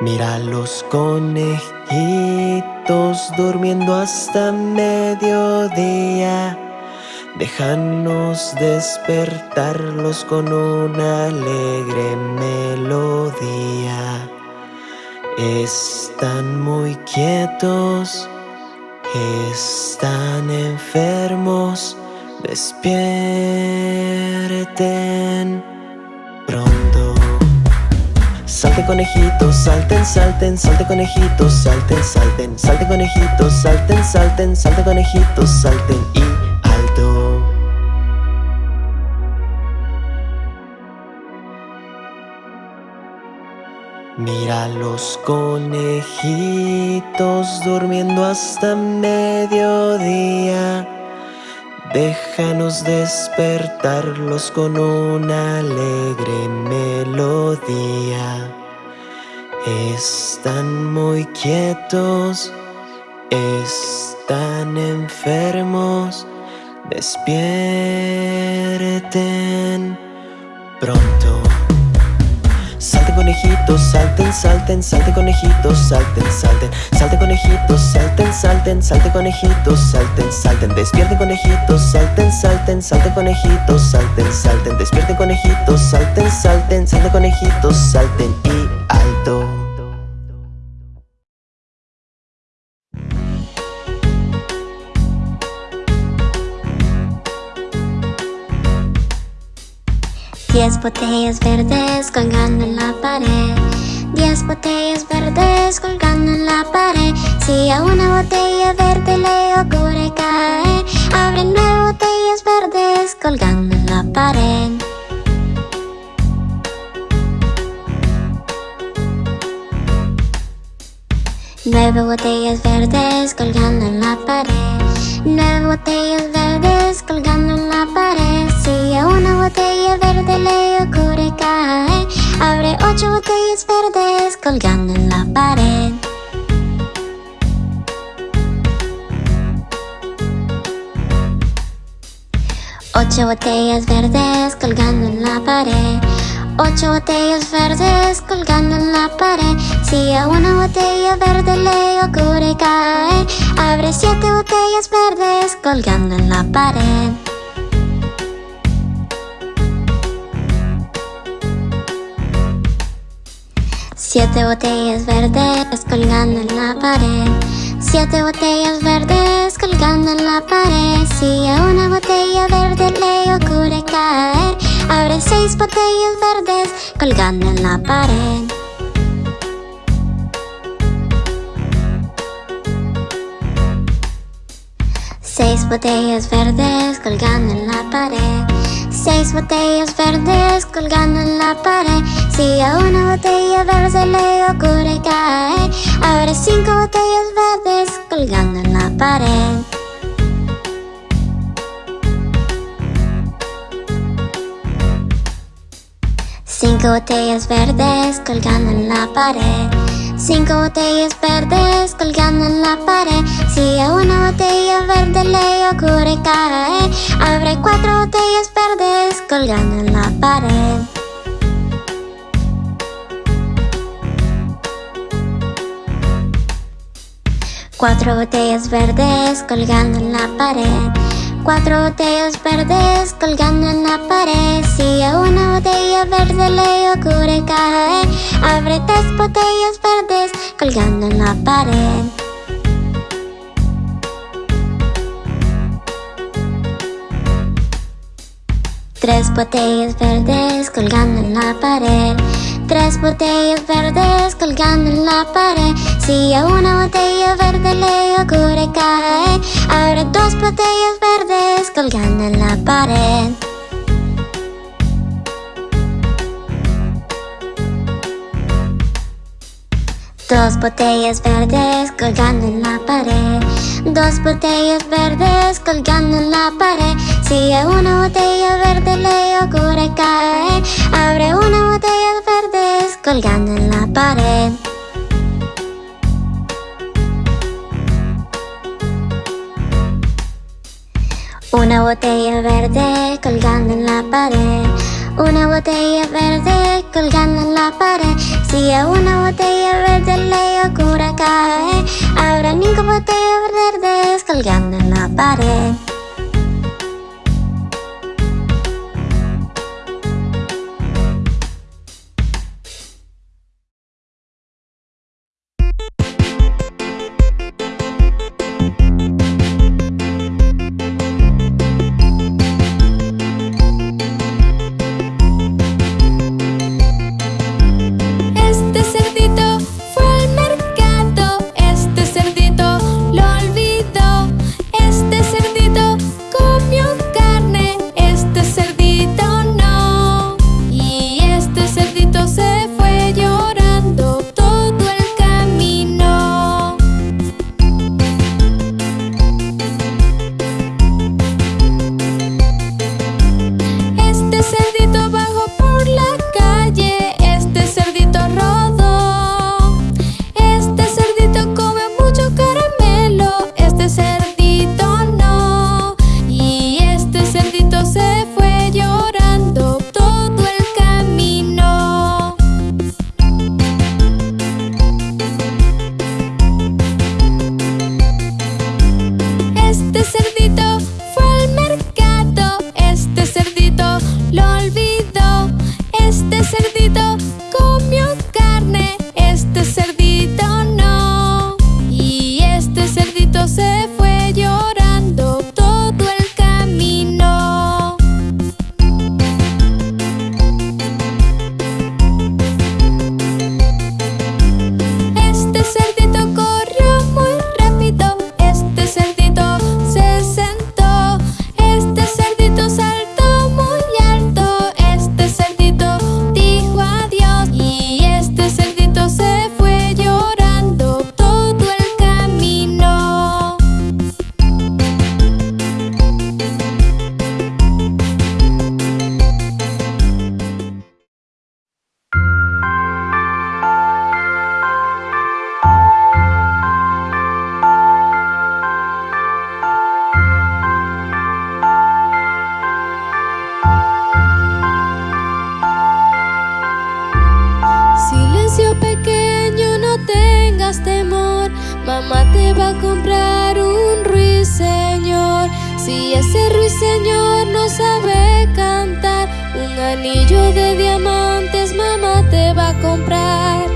Mira los conejitos durmiendo hasta mediodía. Déjanos despertarlos con una alegre melodía. Están muy quietos, están enfermos, despierten. Salten conejitos, salten, salten, salten conejitos, salten, salten, salten conejitos, salten, salten, salten conejitos, salten y Mira los conejitos durmiendo hasta mediodía. Déjanos despertarlos con una alegre melodía. Están muy quietos, están enfermos. Despierten pronto salten, salten, salten conejitos, salten, salten, salten conejitos, salten, salten, salten conejitos, salten, salten, despierten conejitos, salten, salten, salten conejitos, salten, salten, despierten conejitos, salten, salten, salten conejitos, salten y alto. Diez botellas verdes colgando en la pared. Diez botellas verdes colgando en la pared. Si a una botella verde le ocurre caer Abre nueve botellas verdes colgando en la pared. Nueve botellas verdes colgando en la pared. Nueve botellas verdes colgando en la pared Si a una botella verde le ocurre caer Abre ocho botellas verdes colgando en la pared. Ocho botellas verdes colgando en la pared. Ocho botellas verdes colgando en la pared. Si a una botella verde le ocurre caer Abre siete botellas verdes colgando en la pared Siete botellas verdes colgando en la pared. Siete botellas verdes colgando en la pared. Si a una botella verde le ocurre caer Abre seis botellas verdes colgando en la pared. Seis botellas verdes colgando en la pared. Seis botellas verdes colgando en la pared Si a una botella verde le ocurre caer Abre cinco botellas verdes colgando en la pared. Cinco botellas verdes colgando en la pared. Cinco botellas verdes colgando en la pared. Si a una botella verde le ocurre caer Abre cuatro botellas verdes colgando en la pared Cuatro botellas verdes colgando en la pared. Cuatro botellas verdes colgando en la pared. Si a una botella verde le ocurre caer Abre tres botellas verdes colgando en la pared. Tres botellas verdes colgando en la pared. Tres botellas verdes colgando en la pared Si una botella verde le ocurre caer Abre dos botellas verdes colgando en la pared. Dos botellas verdes colgando en la pared. Dos botellas verdes colgando en la pared. Si a una botella verde le ocurre caer Abre una botella verdes colgando en la pared Una botella verde colgando en la pared. Una botella verde colgando en la pared. Si a una botella verde le ocurre caer Habrá ningún botella verde colgando en la pared. de ser Mamá te va a comprar un ruiseñor. Si ese ruiseñor no sabe cantar Un anillo de diamantes mamá te va a comprar.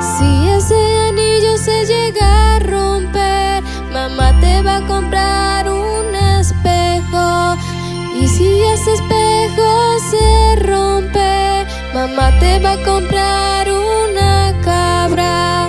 Si ese anillo se llega a romper Mamá te va a comprar Mamá te va a comprar una cabra.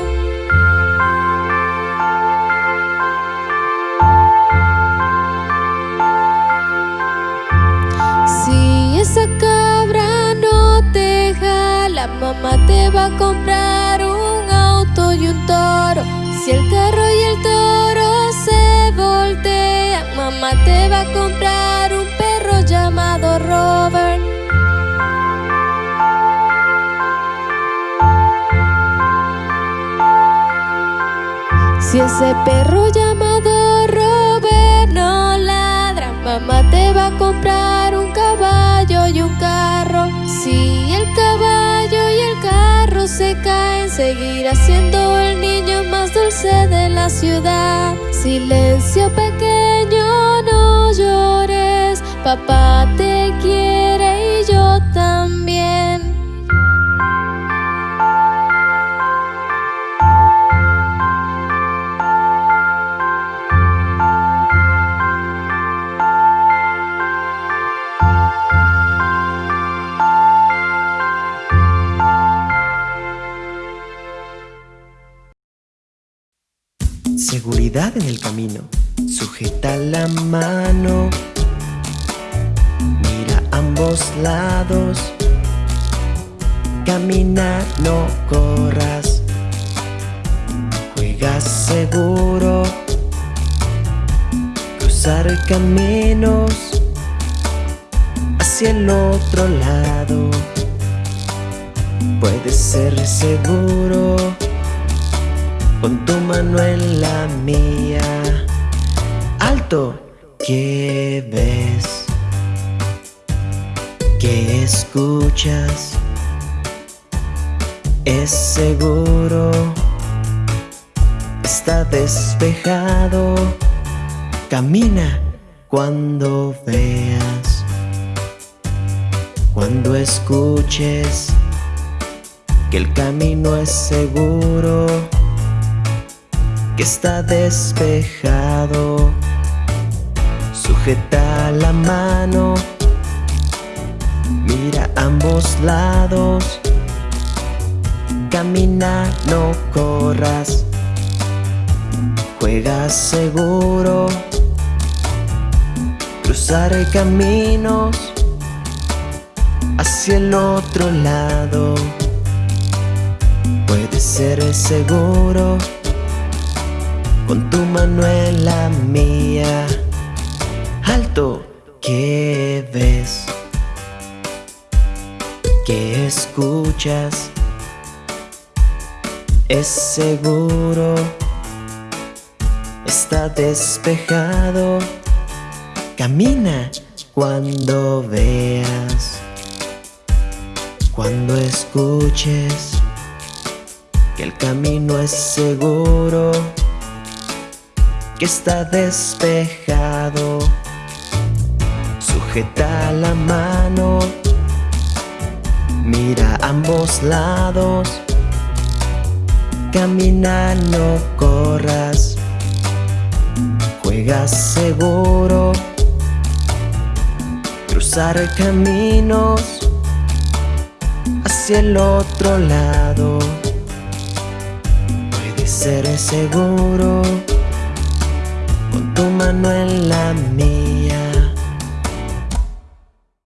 Si esa cabra no te jala Mamá te va a comprar un auto y un toro. Si el carro y el toro se voltean Mamá te va a comprar un perro llamado Robert. Si ese perro llamado Robert no ladra, mamá te va a comprar un caballo y un carro. Si el caballo y el carro se caen, seguirá siendo el niño más dulce de la ciudad. Silencio pequeño, no llores, papá te quiere. seguridad en el camino. Sujeta la mano, mira ambos lados. Camina, no corras, juega seguro. Cruzar caminos hacia el otro lado puede ser seguro. Pon tu mano en la mía. Alto, ¿qué ves? ¿Qué escuchas? Es seguro, está despejado. Camina cuando veas, cuando escuches que el camino es seguro que está despejado, sujeta la mano, mira ambos lados Camina, no corras. Juega seguro. Cruzar caminos hacia el otro lado. Puede ser seguro con tu mano en la mía. Alto, ¿qué ves? ¿Qué escuchas? es seguro, está despejado, camina cuando veas, cuando escuches que el camino es seguro, está despejado, sujeta la mano, mira ambos lados Camina, no corras. Juega seguro. Cruzar caminos hacia el otro lado. Puede ser seguro tu mano en la mía.